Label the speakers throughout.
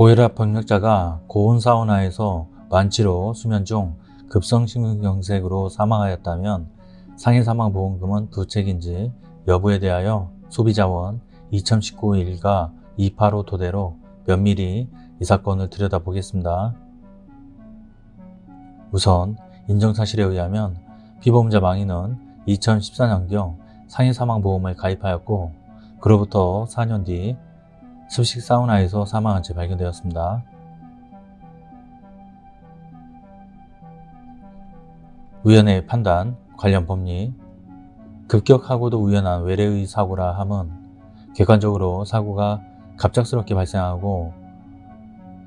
Speaker 1: 고혈압 병력자가 고온 사우나에서 만취로 수면 중 급성심근경색으로 사망하였다면 상해 사망보험금은 부책인지 여부에 대하여 소비자원 2019 일가 285 토대로 면밀히 이 사건을 들여다보겠습니다. 우선 인정사실에 의하면 피보험자 망인은 2014년경 상해 사망보험을 가입하였고 그로부터 4년 뒤 습식 사우나에서 사망한 채 발견되었습니다. 우연의 판단, 관련 법리 급격하고도 우연한 외래의 사고라 함은 객관적으로 사고가 갑작스럽게 발생하고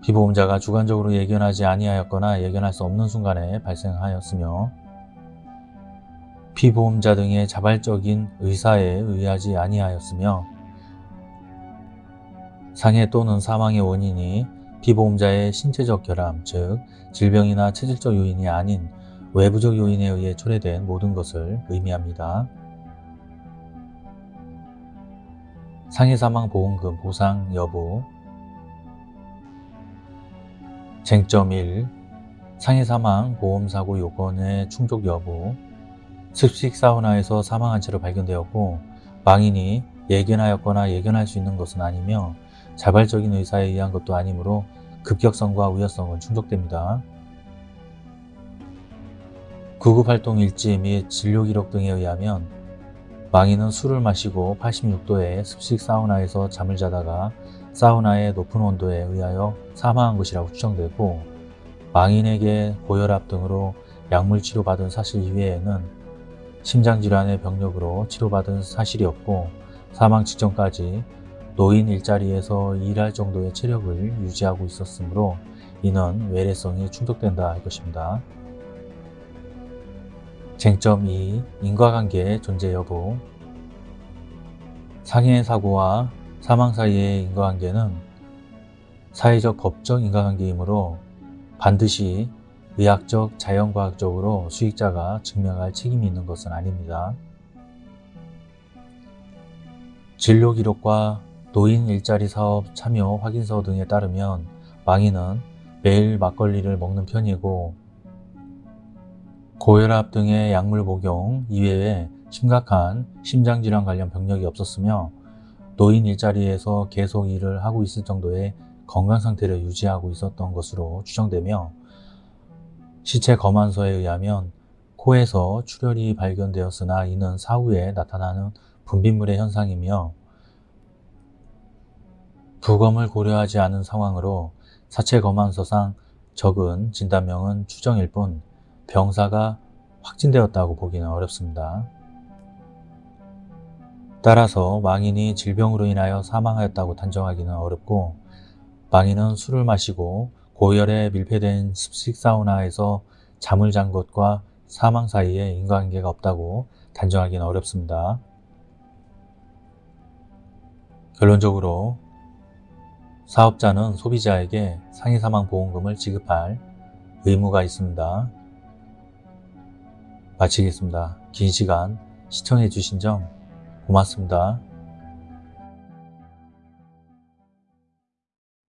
Speaker 1: 피보험자가 주관적으로 예견하지 아니하였거나 예견할 수 없는 순간에 발생하였으며 피보험자 등의 자발적인 의사에 의하지 아니하였으며 상해 또는 사망의 원인이 피보험자의 신체적 결함, 즉 질병이나 체질적 요인이 아닌 외부적 요인에 의해 초래된 모든 것을 의미합니다. 상해사망보험금 보상 여부 쟁점 1. 상해사망 보험사고 요건의 충족 여부 습식 사우나에서 사망한 채로 발견되었고 망인이 예견하였거나 예견할 수 있는 것은 아니며 자발적인 의사에 의한 것도 아니므로 급격성과 우연성은 충족됩니다. 구급활동 일지 및 진료기록 등에 의하면 망인은 술을 마시고 86도의 습식 사우나에서 잠을 자다가 사우나의 높은 온도에 의하여 사망한 것이라고 추정되고 망인에게 고혈압 등으로 약물 치료받은 사실 이외에는 심장질환의 병력으로 치료받은 사실이 없고 사망 직전까지 노인 일자리에서 일할 정도의 체력을 유지하고 있었으므로 이는 외래성이 충족된다 할 것입니다. 쟁점 2. 인과관계의 존재 여부 상해 사고와 사망 사이의 인과관계는 사회적 법적 인과관계이므로 반드시 의학적, 자연과학적으로 수익자가 증명할 책임이 있는 것은 아닙니다. 진료 기록과 노인 일자리 사업 참여 확인서 등에 따르면 망인은 매일 막걸리를 먹는 편이고 고혈압 등의 약물 복용 이외에 심각한 심장질환 관련 병력이 없었으며 노인 일자리에서 계속 일을 하고 있을 정도의 건강 상태를 유지하고 있었던 것으로 추정되며 시체 검안서에 의하면 코에서 출혈이 발견되었으나 이는 사후에 나타나는 분비물의 현상이며 부검을 고려하지 않은 상황으로 사체 검안서상 적은 진단명은 추정일 뿐 병사가 확진되었다고 보기는 어렵습니다. 따라서 망인이 질병으로 인하여 사망하였다고 단정하기는 어렵고 망인은 술을 마시고 고열에 밀폐된 습식 사우나에서 잠을 잔 것과 사망 사이에 인과관계가 없다고 단정하기는 어렵습니다. 결론적으로 사업자는 소비자에게 상해사망보험금을 지급할 의무가 있습니다. 마치겠습니다. 긴 시간 시청해 주신 점 고맙습니다.